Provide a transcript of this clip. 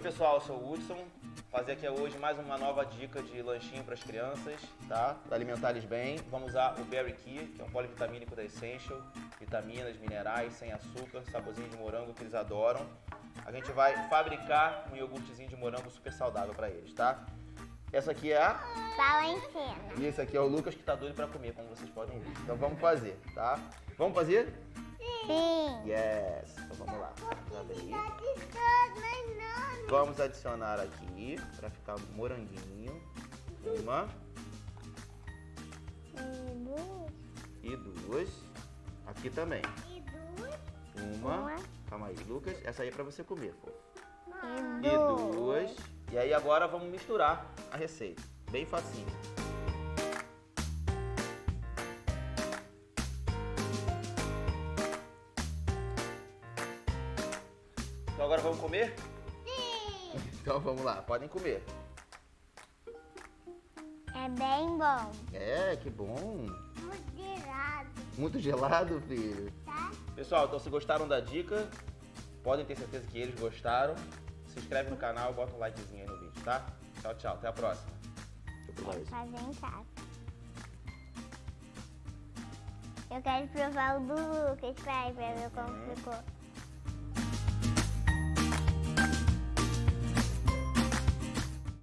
pessoal, eu sou o Hudson. Fazer aqui hoje mais uma nova dica de lanchinho para as crianças, tá? Para alimentar eles bem. Vamos usar o Berry Key, que é um polivitamínico da Essential. Vitaminas, minerais, sem açúcar, saborzinho de morango que eles adoram. A gente vai fabricar um iogurtezinho de morango super saudável para eles, tá? Essa aqui é a... Valentina. E esse aqui é o Lucas que tá doido para comer, como vocês podem ver. Então vamos fazer, tá? Vamos fazer? Sim. Yes! Então vamos lá. Vamos abrir. Vamos adicionar aqui para ficar moranguinho. Uma e duas. Aqui também. E duas. Uma. Uma. Calma aí, Lucas. Essa aí é para você comer, fofo. E E duas. E aí agora vamos misturar a receita. Bem facinho. Então agora vamos comer? Então vamos lá, podem comer. É bem bom. É, que bom. Moderado, Muito gelado, filho. tá? Pessoal, então se gostaram da dica, podem ter certeza que eles gostaram. Se inscreve no canal, bota um likezinho aí no vídeo, tá? Tchau, tchau. Até a próxima. Deixa eu. Fazer em casa. Eu quero provar o do Lucas, pai, pra ver como Uhum. ficou.